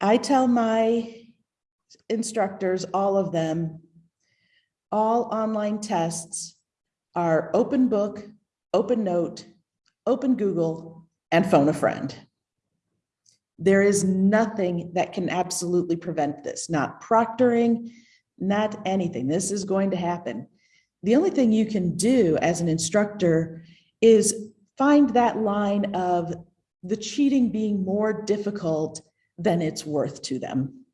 I tell my instructors, all of them, all online tests are open book, open note, open Google, and phone a friend. There is nothing that can absolutely prevent this, not proctoring, not anything. This is going to happen. The only thing you can do as an instructor is find that line of the cheating being more difficult than it's worth to them.